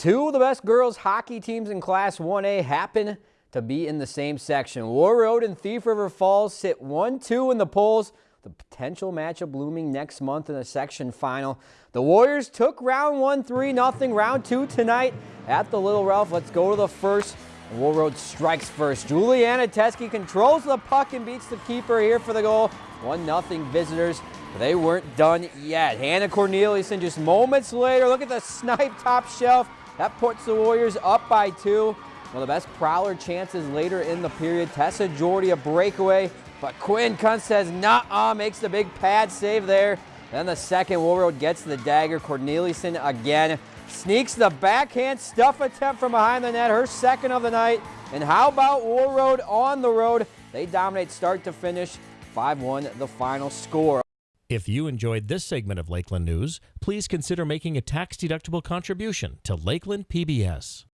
Two of the best girls hockey teams in Class 1A happen to be in the same section. Warroad and Thief River Falls sit 1-2 in the polls. The potential matchup looming next month in the section final. The Warriors took round one 3-0. Round two tonight at the Little Ralph. Let's go to the first. Warroad strikes first. Juliana Teske controls the puck and beats the keeper here for the goal. 1-0 visitors. They weren't done yet. Hannah Corneliuson just moments later. Look at the snipe top shelf. That puts the Warriors up by two. One of the best prowler chances later in the period. Tessa Jordy a breakaway, but Quinn Kuntz says nah, uh, makes the big pad save there. Then the second, Road gets the dagger. Corneliuson again sneaks the backhand stuff attempt from behind the net, her second of the night. And how about Road on the road? They dominate start to finish. 5-1 the final score. If you enjoyed this segment of Lakeland News, please consider making a tax-deductible contribution to Lakeland PBS.